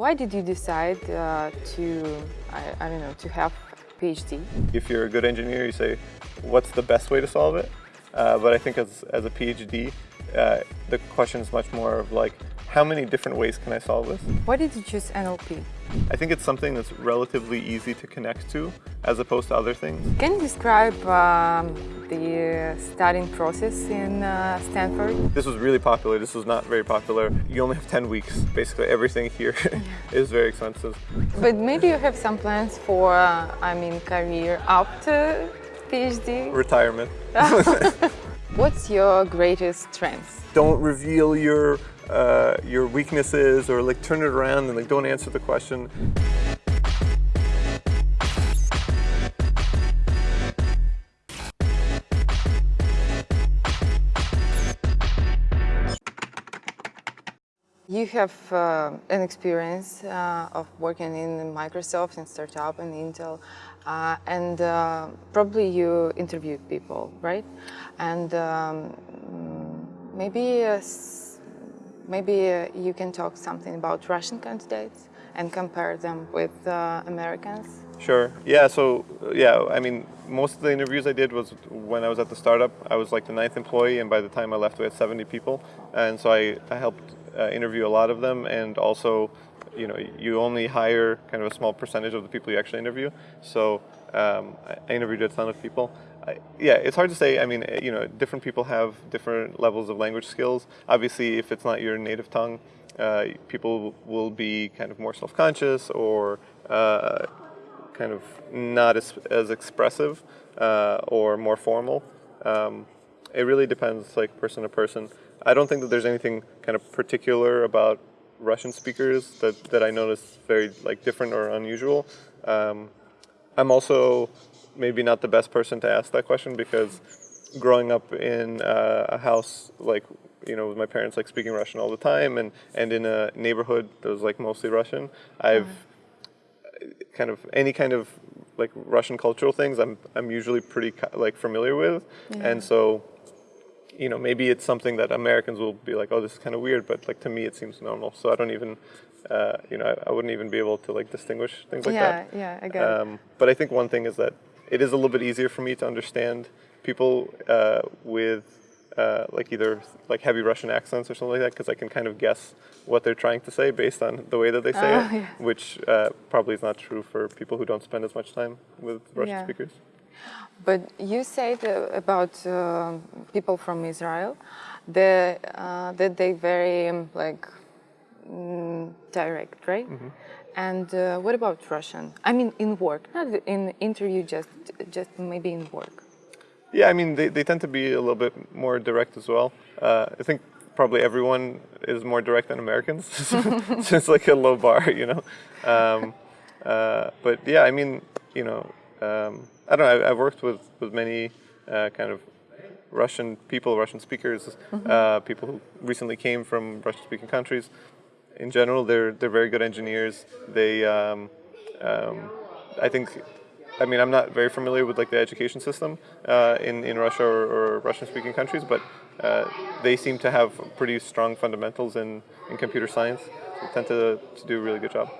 Why did you decide uh, to, I, I don't know, to have a PhD? If you're a good engineer, you say, what's the best way to solve it? Uh, but I think as, as a PhD, uh, the question is much more of like, how many different ways can I solve this? Why did you choose NLP? I think it's something that's relatively easy to connect to as opposed to other things. Can you describe um, the studying process in uh, Stanford? This was really popular. This was not very popular. You only have 10 weeks. Basically everything here is very expensive. But maybe you have some plans for, uh, I mean, career after PhD? Retirement. What's your greatest strength? Don't reveal your uh, your weaknesses or like turn it around and like don't answer the question. You have uh, an experience uh, of working in Microsoft and startup and Intel, uh, and uh, probably you interviewed people, right? And um, maybe maybe uh, you can talk something about Russian candidates and compare them with Americans. Sure. Yeah. So yeah, I mean, most of the interviews I did was when I was at the startup. I was like the ninth employee, and by the time I left, we had 70 people, and so I, I helped uh, interview a lot of them and also you know you only hire kind of a small percentage of the people you actually interview so um, I interviewed a ton of people yeah it's hard to say. I mean you know different people have different levels of language skills. Obviously if it's not your native tongue uh, people will be kind of more self-conscious or uh, kind of not as, as expressive uh, or more formal. Um, it really depends like person to person. I don't think that there's anything kind of particular about Russian speakers that, that I notice very like different or unusual. Um, I'm also maybe not the best person to ask that question because growing up in uh, a house like you know with my parents like speaking Russian all the time and and in a neighborhood that was like mostly Russian, I've mm. kind of any kind of like Russian cultural things I'm I'm usually pretty like familiar with, yeah. and so you know, maybe it's something that Americans will be like, oh, this is kind of weird, but like to me it seems normal. So I don't even, uh, you know, I, I, wouldn't even be able to like distinguish things like yeah, that. Yeah, yeah, I get um, it. But I think one thing is that it is a little bit easier for me to understand people uh, with uh, like either like heavy Russian accents or something like that because I can kind of guess what they're trying to say based on the way that they say it, oh, yeah. which uh, probably is not true for people who don't spend as much time with Russian yeah. speakers. But you said about uh, people from Israel the, uh, that they very like mm, direct, right? Mm -hmm. And uh, what about Russian? I mean, in work, not in interview, just just maybe in work. Yeah, I mean, they, they tend to be a little bit more direct as well. Uh, I think probably everyone is more direct than Americans, so it's like a low bar, you know. Um, uh, but yeah, I mean, you know, um, I don't know, I, have worked with, with many uh, kind of Russian people, Russian speakers, mm -hmm. uh, people who recently came from Russian-speaking countries. In general, they're, they're very good engineers. They, um, um, I think, I mean, I'm not very familiar with like the education system uh, in, in Russia or, or Russian-speaking countries, but uh, they seem to have pretty strong fundamentals in, in computer science. They tend to, to do a really good job.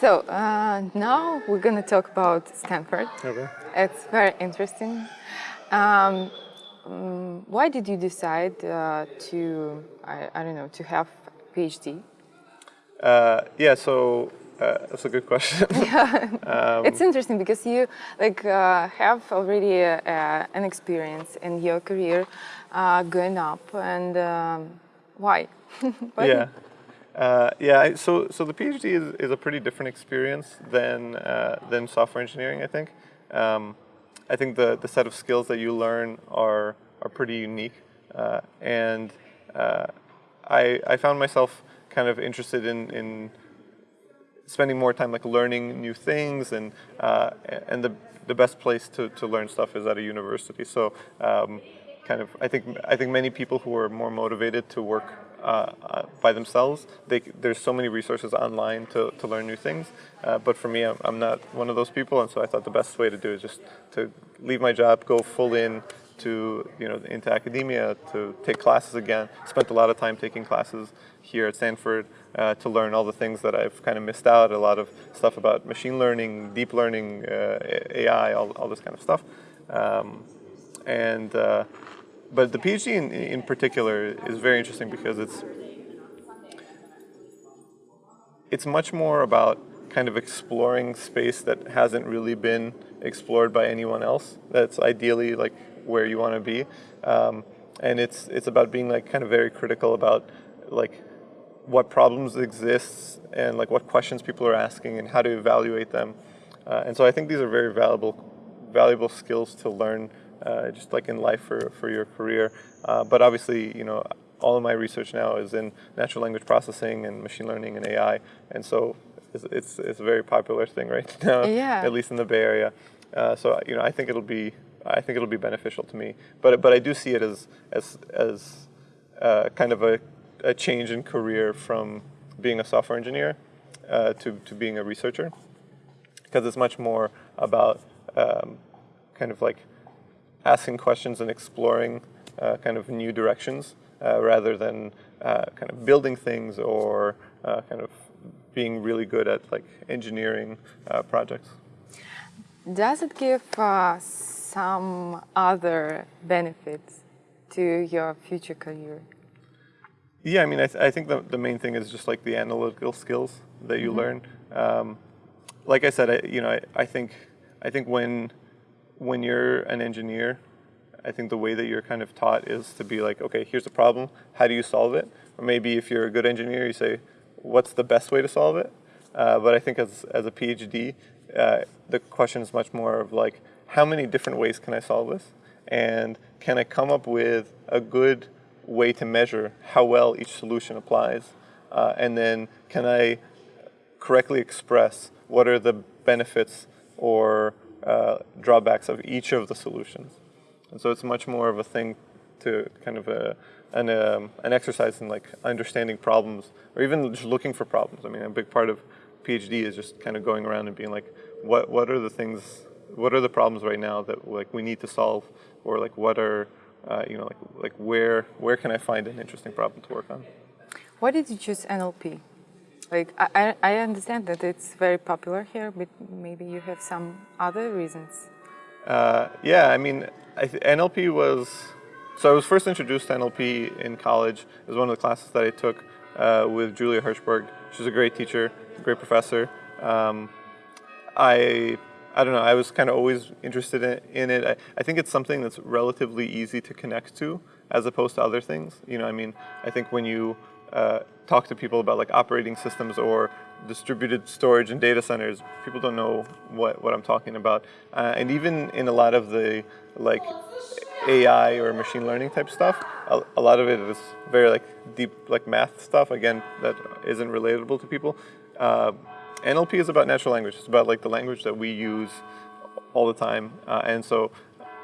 So uh, now we're going to talk about Stanford. Okay. It's very interesting. Um, why did you decide uh, to, I, I, don't know, to have a PhD? Uh, yeah, so uh, that's a good question. yeah. um, it's interesting because you like uh, have already uh, an experience in your career going up and um, why? why? Yeah. Uh, yeah, so so the PhD is, is a pretty different experience than uh, than software engineering. I think. Um, I think the the set of skills that you learn are are pretty unique, uh, and uh, I I found myself kind of interested in in spending more time like learning new things and uh, and the the best place to to learn stuff is at a university. So. Um, kind of, I think, I think many people who are more motivated to work uh, uh, by themselves. They, there's so many resources online to, to learn new things, uh, but for me, I'm, I'm, not one of those people, and so I thought the best way to do is just to leave my job, go full in, to you know into academia to take classes again. Spent a lot of time taking classes here at Stanford uh, to learn all the things that I've kind of missed out. A lot of stuff about machine learning, deep learning, uh, AI, all, all this kind of stuff. Um, and uh, but the PhD in, in particular is very interesting because it's it's much more about kind of exploring space that hasn't really been explored by anyone else. That's ideally like where you want to be, um, and it's it's about being like kind of very critical about like what problems exist and like what questions people are asking and how to evaluate them. Uh, and so I think these are very valuable valuable skills to learn uh, just like in life for, for your career. Uh, but obviously, you know, all of my research now is in natural language processing and machine learning and AI. And so it's, it's, it's a very popular thing right now, yeah. at least in the Bay Area. Uh, so, you know, I think it'll be, I think it'll be beneficial to me. But, but I do see it as, as, as uh, kind of a, a change in career from being a software engineer uh, to, to being a researcher. Because it's much more about um, kind of like asking questions and exploring uh, kind of new directions uh, rather than uh, kind of building things or uh, kind of being really good at like engineering projects. Does it give uh, some other benefits to your future career? Yeah, I mean, I, th I think the, the main thing is just like the analytical skills that you mm -hmm. learn. Um, like I said, I, you know, I, I think I think when when you're an engineer, I think the way that you're kind of taught is to be like, okay, here's the problem. How do you solve it? Or maybe if you're a good engineer, you say, what's the best way to solve it? Uh, but I think as, as a PhD, uh, the question is much more of like, how many different ways can I solve this? And can I come up with a good way to measure how well each solution applies? Uh, and then can I correctly express what are the benefits or uh, drawbacks of each of the solutions. And so it's much more of a thing to kind of a, an, um, an exercise in like understanding problems or even just looking for problems. I mean, a big part of PhD is just kind of going around and being like, what, what are the things, what are the problems right now that like we need to solve or like what are, uh, you know, like, like where, where can I find an interesting problem to work on? Why did you choose NLP? Like, I, I understand that it's very popular here, but maybe you have some other reasons. Uh, yeah, I mean, I NLP was, so I was first introduced to NLP in college. It was one of the classes that I took uh, with Julia Hirschberg. She's a great teacher, great professor. Um, I, I don't know, I was kind of always interested in, in it. I, I think it's something that's relatively easy to connect to as opposed to other things. You know, I mean, I think when you uh, talk to people about like operating systems or distributed storage and data centers, people don't know what, what I'm talking about. Uh, and even in a lot of the like AI or machine learning type stuff, a, a, lot of it is very like deep like math stuff, again, that isn't relatable to people. Uh, NLP is about natural language. It's about like the language that we use all the time. Uh, and so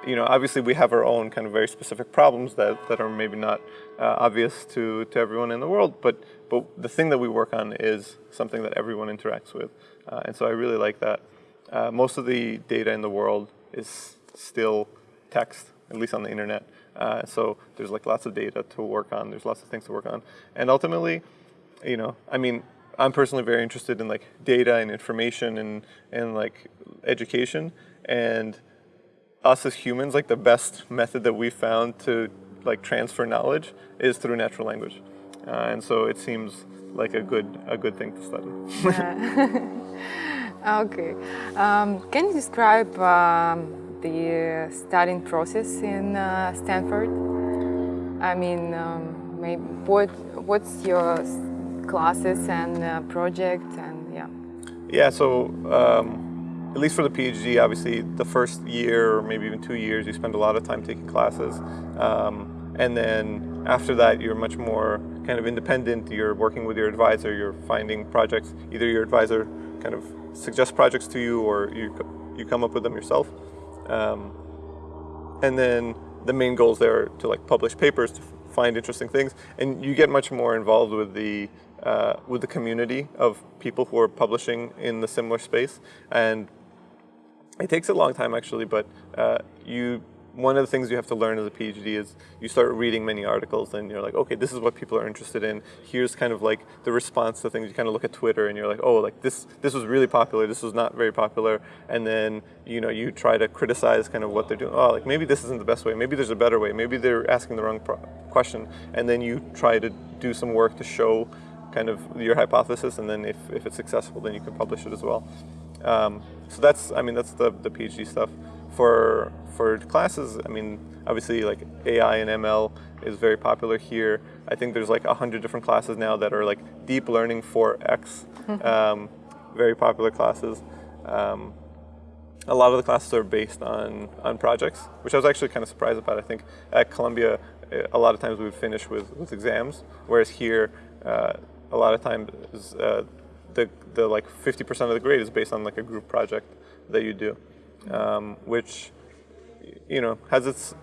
you know, obviously we have our own kind of very specific problems that, that are maybe not uh, obvious to, to everyone in the world, but, but the thing that we work on is something that everyone interacts with. Uh, and so I really like that. Uh, most of the data in the world is still text, at least on the internet. Uh, so there's like lots of data to work on, there's lots of things to work on. And ultimately, you know, I mean, I'm personally very interested in like data and information and, and like education. And us as humans, like the best method that we found to like transfer knowledge is through natural language. Uh, and so it seems like a good, a good thing to study. Yeah. okay. Um, can you describe um, the studying process in uh, Stanford? I mean, um, maybe what, what's your classes and uh, project and yeah. Yeah, so um, at least for the PhD, obviously the first year or maybe even two years, you spend a lot of time taking classes. Um, and then after that, you're much more kind of independent. You're working with your advisor, you're finding projects. Either your advisor kind of suggests projects to you or you, you come up with them yourself. Um, and then the main goals there are to like publish papers, to find interesting things. And you get much more involved with the uh, with the community of people who are publishing in the similar space. And it takes a long time actually, but uh, you one of the things you have to learn as a PhD is you start reading many articles and you're like, okay, this is what people are interested in. Here's kind of like the response to things. You kind of look at Twitter and you're like, oh, like this this was really popular. This was not very popular. And then you know you try to criticize kind of what they're doing. Oh, like maybe this isn't the best way. Maybe there's a better way. Maybe they're asking the wrong question. And then you try to do some work to show kind of your hypothesis. And then if, if it's successful, then you can publish it as well. Um, so that's I mean that's the the PhD stuff for for classes, I mean, obviously like AI and ML is very popular here. I think there's like a hundred different classes now that are like deep learning for X, um, very popular classes. Um, a lot of the classes are based on, on projects, which I was actually kind of surprised about. I think at Columbia, a lot of times we would finish with, with exams, whereas here, uh, a lot of times uh, the, the like 50% of the grade is based on like a group project that you do, um, which you know, has its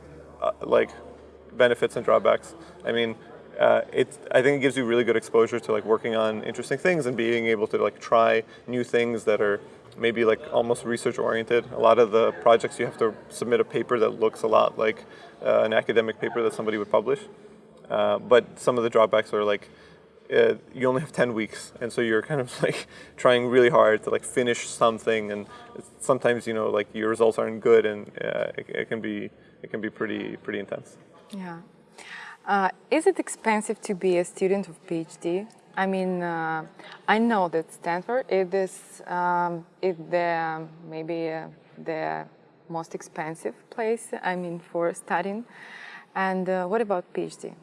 uh, like benefits and drawbacks. I mean, uh, it, I think it gives you really good exposure to like working on interesting things and being able to like try new things that are maybe like almost research oriented. A lot of the projects you have to submit a paper that looks a lot like uh, an academic paper that somebody would publish. Uh, but some of the drawbacks are like uh, you only have 10 weeks and so you're kind of like trying really hard to like finish something and sometimes you know like your results aren't good and uh, it, it, can be it can be pretty pretty intense. Yeah. Uh, is it expensive to be a student of PhD I mean uh, I know that Stanford it is um, it the maybe uh, the most expensive place I mean for studying. And uh, what about PhD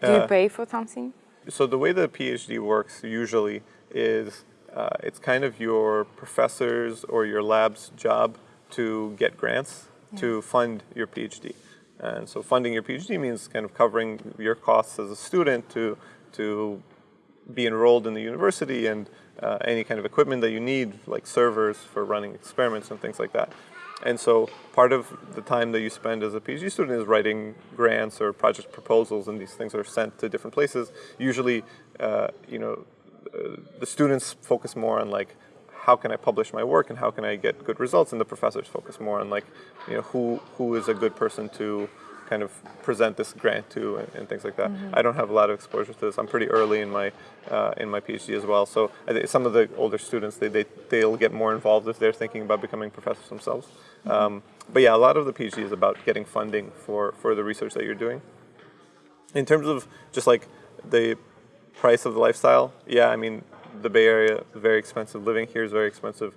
do you pay for something so the way the PhD works usually is uh, it's kind of your professor's or your lab's job to get grants yeah. to fund your PhD. And so funding your PhD means kind of covering your costs as a student to, to be enrolled in the university and uh, any kind of equipment that you need, like servers for running experiments and things like that. And so part of the time that you spend as a PhD student is writing grants or project proposals, and these things are sent to different places. Usually, uh, you know, uh, the students focus more on like, how can I publish my work and how can I get good results, and the professors focus more on like, you know, who who is a good person to kind of present this grant to and, and things like that. Mm -hmm. I don't have a lot of exposure to this. I'm pretty early in my uh, in my PhD as well. So some of the older students they, they they'll get more involved if they're thinking about becoming professors themselves. Mm -hmm. um, but yeah, a lot of the PhD is about getting funding for for the research that you're doing. In terms of just like the price of the lifestyle, yeah, I mean the Bay Area very expensive. Living here is very expensive.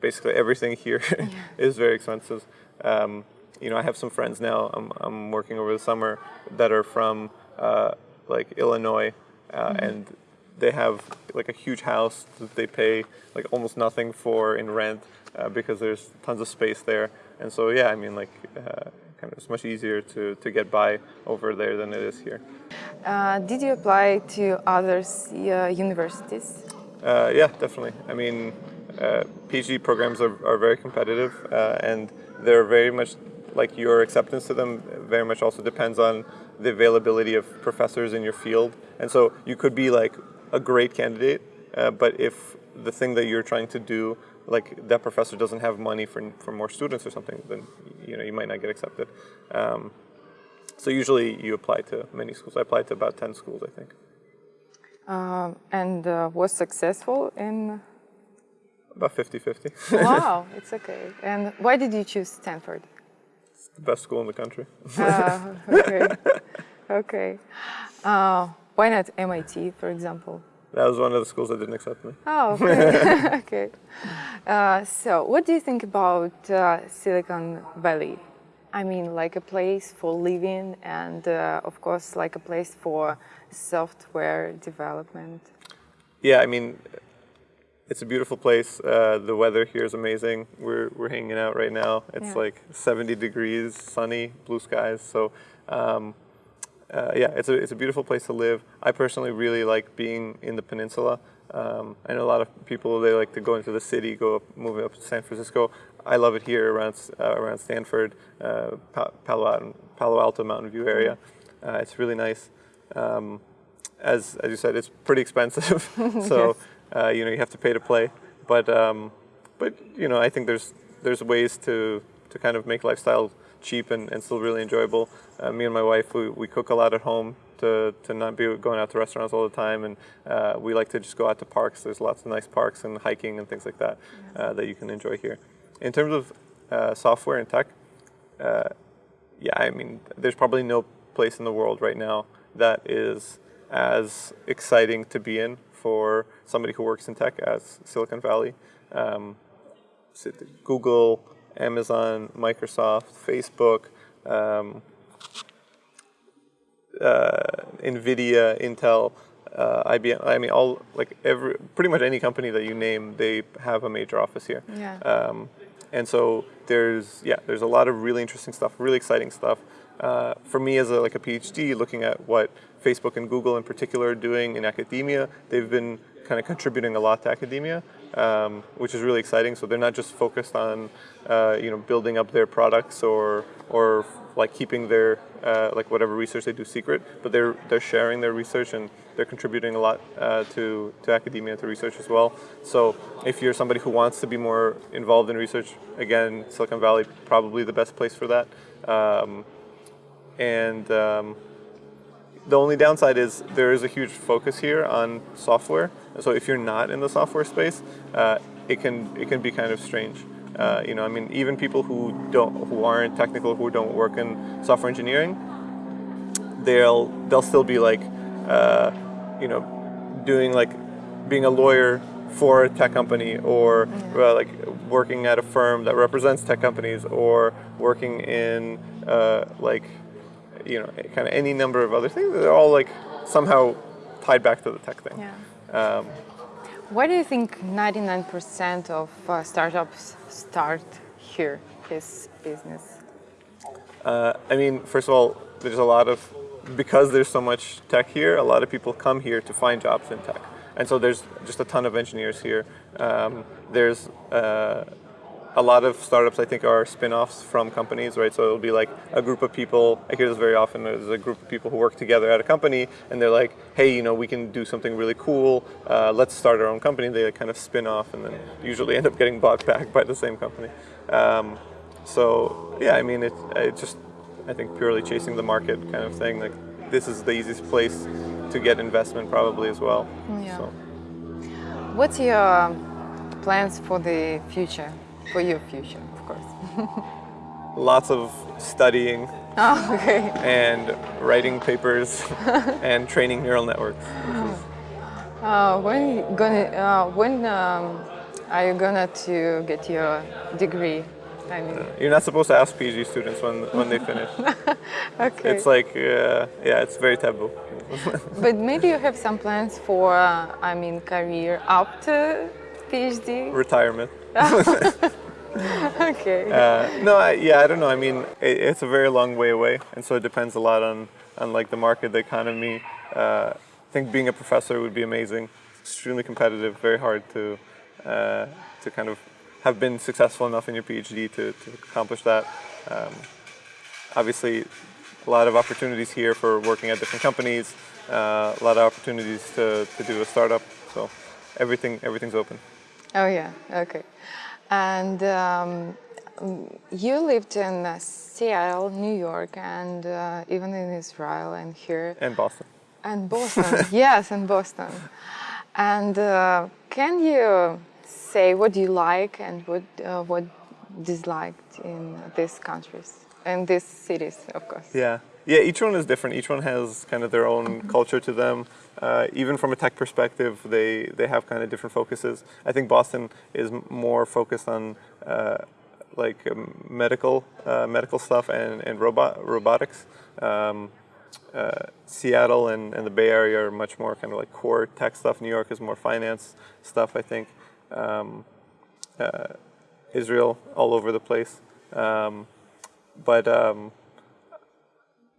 Basically, everything here yeah. is very expensive. Um, you know, I have some friends now. I'm, I'm working over the summer that are from uh, like Illinois, uh, mm-hmm. and they have like a huge house that they pay like almost nothing for in rent uh, because there's tons of space there. And so yeah, I mean like uh, kind of it's much easier to to get by over there than it is here. Uh, did you apply to other uh, universities? yeah, definitely. I mean, PhD programs are, are very competitive and they're very much like your acceptance to them very much also depends on the availability of professors in your field. And so you could be like a great candidate, uh, but if the thing that you're trying to do, like that professor doesn't have money for, for more students or something, then you know you might not get accepted. Um, so usually you apply to many schools. I applied to about 10 schools, I think. Um, and uh, was successful in? About 50-50. wow, it's okay. And why did you choose Stanford? The best school in the country. uh, okay. okay. Uh, why not MIT, for example? That was one of the schools that didn't accept me. Oh, okay. okay. Uh, so, what do you think about uh, Silicon Valley? I mean, like a place for living and, uh, of course, like a place for software development. Yeah, I mean, it's a beautiful place. Uh, the weather here is amazing. We're, we're hanging out right now. It's yeah. like 70 degrees, sunny, blue skies. So um, uh, yeah, it's a, it's a beautiful place to live. I personally really like being in the peninsula. Um, I know a lot of people, they like to go into the city, go up, moving up to San Francisco. I love it here around, uh, around Stanford, uh, Palo, Alto, Palo Alto, Mountain View area. Uh, it's really nice. Um, as, as you said, it's pretty expensive. so yes. Uh, you know, you have to pay to play. But um, but you know, I think there's there's ways to to kind of make lifestyle cheap and, and still really enjoyable. Uh, me and my wife, we, we cook a lot at home to, to not be going out to restaurants all the time, and uh, we like to just go out to parks. There's lots of nice parks and hiking and things like that uh, that you can enjoy here. In terms of uh, software and tech, uh, yeah, I mean, there's probably no place in the world right now that is as exciting to be in for somebody who works in tech as Silicon Valley. Um, Google, Amazon, Microsoft, Facebook, um, uh, NVIDIA, Intel, uh, IBM. I mean, all like every pretty much any company that you name, they have a major office here. Yeah. Um, and so there's yeah, there's a lot of really interesting stuff, really exciting stuff. Uh, for me as a, like a PhD, looking at what Facebook and Google in particular are doing in academia, they've been kind of contributing a lot to academia, um, which is really exciting. So they're not just focused on uh, you know building up their products or or like keeping their uh, like whatever research they do secret, but they're they're sharing their research and they're contributing a lot uh, to to academia and to research as well. So if you're somebody who wants to be more involved in research, again, Silicon Valley probably the best place for that. Um, and um, the only downside is there is a huge focus here on software. So if you're not in the software space, uh, it can it can be kind of strange. Uh, you know, I mean, even people who don't who aren't technical, who don't work in software engineering, they'll they'll still be like, uh, you know, doing like being a lawyer for a tech company or uh, like working at a firm that represents tech companies or working in uh, like you know, kind of any number of other things. They're all like somehow tied back to the tech thing. Yeah. Um, Why do you think 99% of uh, startups start here, this business? Uh, I mean, first of all, there's a lot of, because there's so much tech here, a lot of people come here to find jobs in tech. And so there's just a ton of engineers here. Um, there's uh, a lot of startups I think are spin-offs from companies, right? So it'll be like a group of people, I hear this very often, there's a group of people who work together at a company and they're like, hey, you know, we can do something really cool, uh, let's start our own company. They kind of spin off and then usually end up getting bought back by the same company. Um, so yeah, I mean, it, it just, I think purely chasing the market kind of thing, like this is the easiest place to get investment probably as well. Yeah. So. What's your plans for the future? For your future, of course. Lots of studying. Oh, okay. And writing papers and training neural networks. Uh, when gonna uh, when um, are you gonna to get your degree? I mean, uh, you're not supposed to ask PhD students when when they finish. okay. It's like uh, yeah, it's very taboo. but maybe you have some plans for uh, I mean career after PhD. Retirement. okay. Uh, no, I, yeah, I don't know. I mean, it, it's a very long way away, and so it depends a lot on, on like the market, the economy. Uh, I think being a professor would be amazing. It's extremely competitive, very hard to uh, to kind of have been successful enough in your PhD to, to accomplish that. Um, obviously, a lot of opportunities here for working at different companies. Uh, a lot of opportunities to, to do a startup. So everything everything's open. Oh yeah. Okay. And um, you lived in uh, Seattle, New York, and uh, even in Israel and here. And Boston. And Boston, yes, and Boston. And uh, can you say what you like and what uh, what disliked in these countries and these cities, of course? Yeah, yeah. Each one is different. Each one has kind of their own culture to them uh, even from a tech perspective, they, they have kind of different focuses. I think Boston is more focused on uh, like um, medical uh, medical stuff and, and robot robotics. Um, uh, Seattle and, and the Bay Area are much more kind of like core tech stuff. New York is more finance stuff, I think. Um, uh, Israel, all over the place. Um, but um,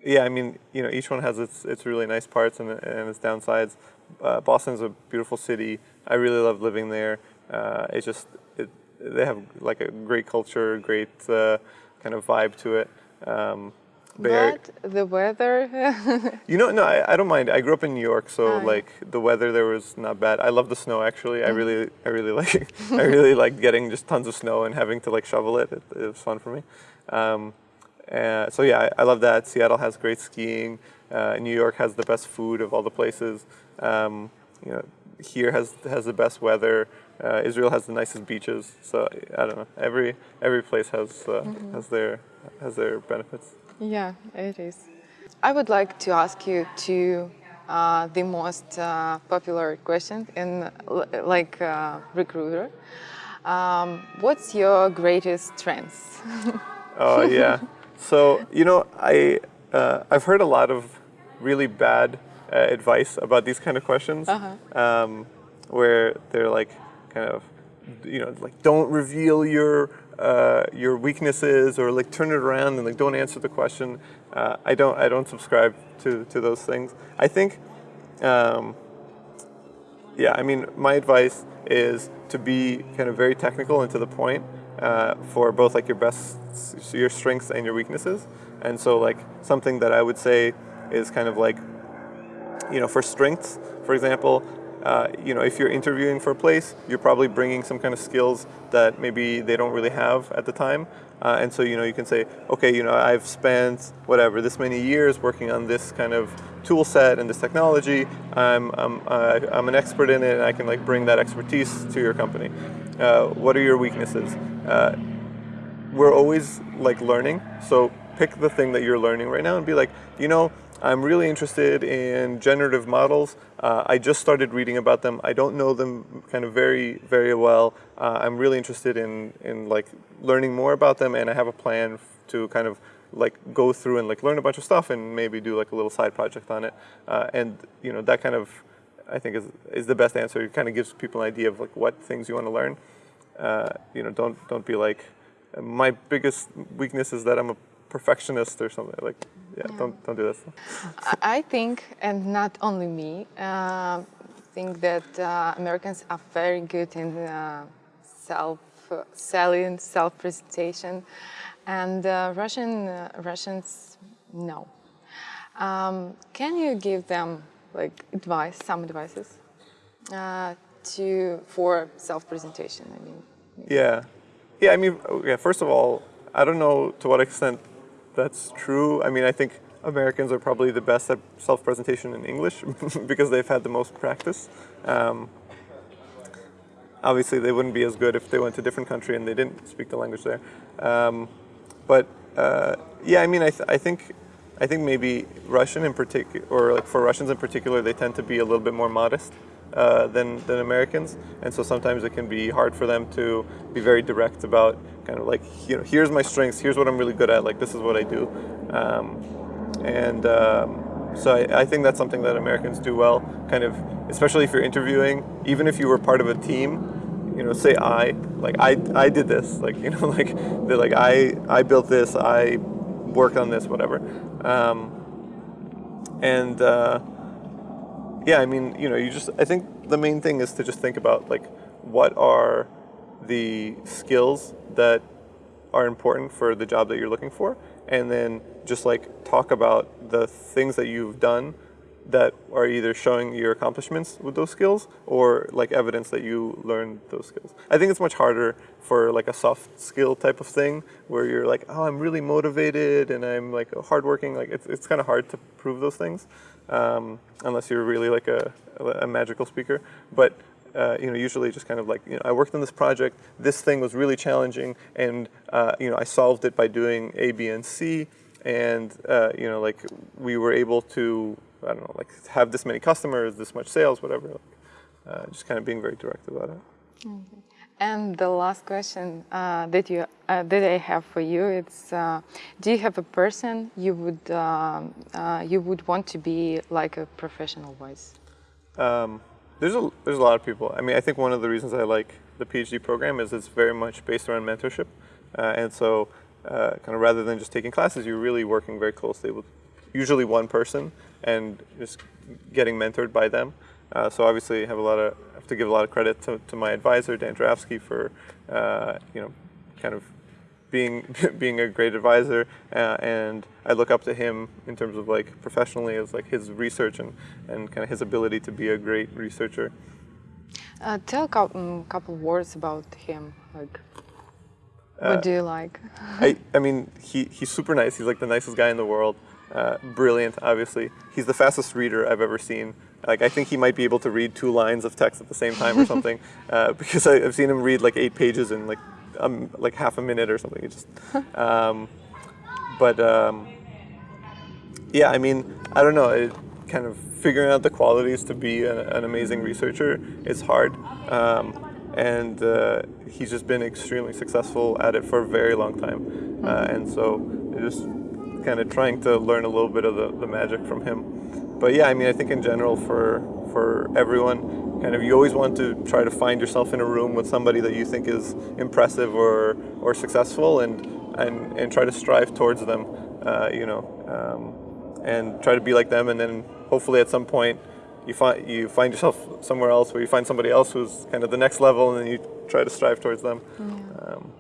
yeah, I mean, you know, each one has its its really nice parts and, and its downsides. Uh, Boston's a beautiful city. I really love living there. Uh, it's just it, they have like a great culture, great uh, kind of vibe to it. Um, but the weather. you know, no, I, I don't mind. I grew up in New York, so oh, like the weather there was not bad. I love the snow actually. I really, I really like, I really like getting just tons of snow and having to like shovel it. It, it was fun for me. Um, uh, so yeah, I, I, love that. Seattle has great skiing. Uh, New York has the best food of all the places. Um, you know, here has has the best weather. Uh, Israel has the nicest beaches. So I don't know. Every every place has uh, mm-hmm. has their has their benefits. Yeah, it is. I would like to ask you to uh, the most uh, popular question in like uh, recruiter. Um, what's your greatest strength? oh yeah. So you know, I uh, I've heard a lot of really bad uh, advice about these kind of questions, -huh. um, where they're like kind of you know like don't reveal your uh, your weaknesses or like turn it around and like don't answer the question. Uh, I don't I don't subscribe to to those things. I think, um, yeah, I mean my advice is to be kind of very technical and to the point uh, for both like your best your strengths and your weaknesses. And so like something that I would say is kind of like you know for strengths, for example, uh, you know, if you're interviewing for a place, you're probably bringing some kind of skills that maybe they don't really have at the time. Uh, and so, you know, you can say, okay, you know, I've spent whatever, this many years working on this kind of tool set and this technology. I'm, I'm, uh, I'm an expert in it and I can like bring that expertise to your company. Uh, what are your weaknesses? Uh, we're always like learning. So pick the thing that you're learning right now and be like, you know, I'm really interested in generative models. Uh, I just started reading about them. I don't know them kind of very, very well. Uh, I'm really interested in, in like learning more about them and I have a plan to kind of like go through and like learn a bunch of stuff and maybe do like a little side project on it. Uh, and you know, that kind of, I think is, is the best answer. It kind of gives people an idea of like what things you want to learn. Uh, you know, don't, don't be like, my biggest weakness is that I'm a perfectionist or something like yeah, yeah. don't don't do that i think and not only me uh, think that uh, americans are very good in uh, self selling self presentation and uh, russian uh, russians no. Um, can you give them like advice some advices uh, to for self presentation i mean? Yeah. Yeah i mean yeah first of all I don't know to what extent that's true. I mean, I think Americans are probably the best at self-presentation in English because they've had the most practice. Um, obviously, they wouldn't be as good if they went to a different country and they didn't speak the language there. Um, but uh, yeah, I mean, I, th I think I think maybe Russian in particular, or like for Russians in particular, they tend to be a little bit more modest uh, than, than Americans. And so sometimes it can be hard for them to be very direct about kind of like, you know, here's my strengths, here's what I'm really good at, like this is what I do. Um, and um, so I, I, think that's something that Americans do well, kind of, especially if you're interviewing, even if you were part of a team, you know, say I, like I, I did this, like, you know, like, they're like, I, I built this, I worked on this, whatever. Um, and, uh, yeah, I mean, you know, you just, I think the main thing is to just think about like, what are the skills that are important for the job that you're looking for, and then just like talk about the things that you've done that are either showing your accomplishments with those skills or like evidence that you learned those skills. I think it's much harder for like a soft skill type of thing where you're like, oh, I'm really motivated and I'm like hardworking. Like it's, it's kind of hard to prove those things um, unless you're really like a, a magical speaker. But uh, you know, usually just kind of like, you know, I worked on this project, this thing was really challenging, and, uh, you know, I solved it by doing A, B, and C, and, uh, you know, like, we were able to I don't know, like have this many customers, this much sales, whatever. Like, uh, just kind of being very direct about it. Okay. And the last question uh, that you uh, that I have for you it's uh, do you have a person you would um, uh, you would want to be like a professional wise? Um, there's a there's a lot of people. I mean, I think one of the reasons I like the PhD program is it's very much based around mentorship, uh, and so kind of rather than just taking classes, you're really working very closely with usually one person and just getting mentored by them. Uh, so obviously, I have a lot of have to give a lot of credit to, to my advisor Dan Jurafsky for uh, you know kind of being being a great advisor, uh, and I look up to him in terms of like professionally as like his research and and kind of his ability to be a great researcher. Uh, tell a couple, um, couple words about him, like. What do you like? I, I mean, he, he's super nice. He's like the nicest guy in the world. Uh, brilliant, obviously. He's the fastest reader I've ever seen. Like, I think he might be able to read two lines of text at the same time or something, uh, because I, I've seen him read like eight pages in like um, like half a minute or something. It just, um, but um, yeah, I mean, I don't know. It, kind of figuring out the qualities to be an, an amazing researcher is hard. Um, and uh, he's just been extremely successful at it for a very long time. Uh, and so it just kind of trying to learn a little bit of the, the magic from him. But yeah, I mean, I think in general for for everyone, kind of you always want to try to find yourself in a room with somebody that you think is impressive or or successful, and and and try to strive towards them. Uh, you know, um, and try to be like them, and then hopefully at some point you find you find yourself somewhere else where you find somebody else who's kind of the next level, and then you try to strive towards them. Yeah. Um,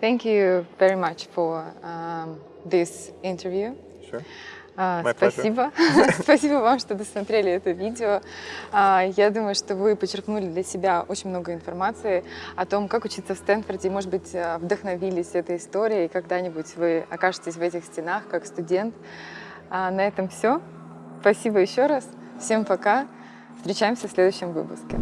Thank you very much for um, this interview. sure. Pleasure. Спасибо. Спасибо вам, что досмотрели это видео. А, Я думаю, что вы почерпнули для себя очень много информации о том, как учиться в Стэнфорде. И, может быть, а, вдохновились этой историей, и когда-нибудь вы окажетесь в этих стенах как студент. А На этом все. Спасибо еще раз. Всем пока. Встречаемся в следующем выпуске.